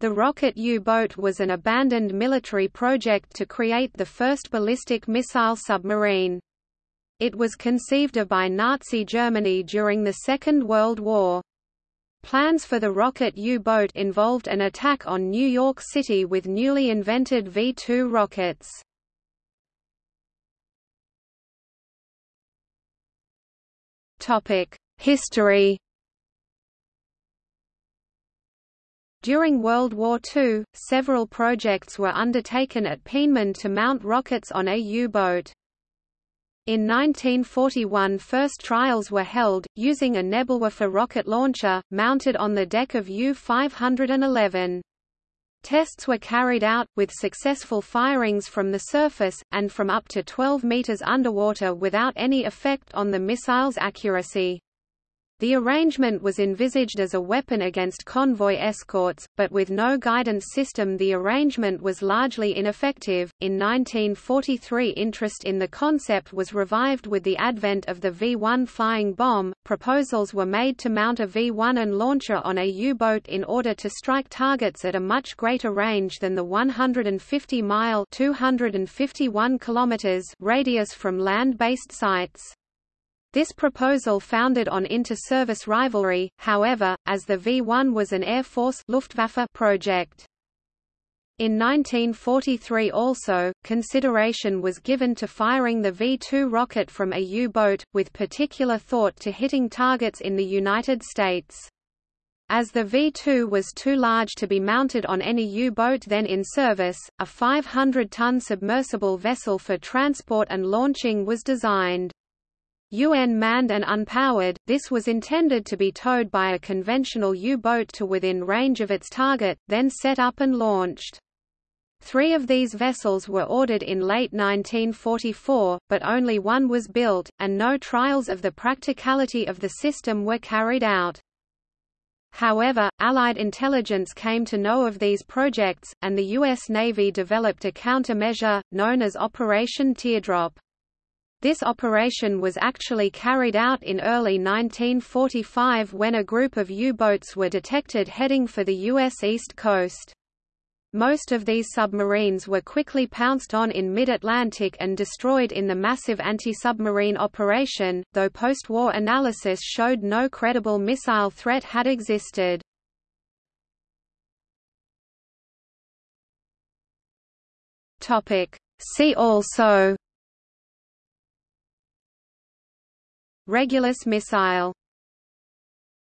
The rocket U-boat was an abandoned military project to create the first ballistic missile submarine. It was conceived of by Nazi Germany during the Second World War. Plans for the rocket U-boat involved an attack on New York City with newly invented V-2 rockets. History During World War II, several projects were undertaken at Peenemünde to mount rockets on a U-boat. In 1941 first trials were held, using a Nebelwerfer rocket launcher, mounted on the deck of U-511. Tests were carried out, with successful firings from the surface, and from up to 12 meters underwater without any effect on the missile's accuracy. The arrangement was envisaged as a weapon against convoy escorts, but with no guidance system the arrangement was largely ineffective. In 1943 interest in the concept was revived with the advent of the V-1 flying bomb. Proposals were made to mount a V-1 and launcher on a U-boat in order to strike targets at a much greater range than the 150-mile (251 kilometers) radius from land-based sites. This proposal founded on inter-service rivalry, however, as the V-1 was an Air Force Luftwaffe project. In 1943 also, consideration was given to firing the V-2 rocket from a U-boat, with particular thought to hitting targets in the United States. As the V-2 was too large to be mounted on any U-boat then in service, a 500-ton submersible vessel for transport and launching was designed. UN manned and unpowered, this was intended to be towed by a conventional U-boat to within range of its target, then set up and launched. Three of these vessels were ordered in late 1944, but only one was built, and no trials of the practicality of the system were carried out. However, Allied intelligence came to know of these projects, and the U.S. Navy developed a countermeasure, known as Operation Teardrop. This operation was actually carried out in early 1945 when a group of U-boats were detected heading for the U.S. East Coast. Most of these submarines were quickly pounced on in mid-Atlantic and destroyed in the massive anti-submarine operation, though post-war analysis showed no credible missile threat had existed. See also Regulus missile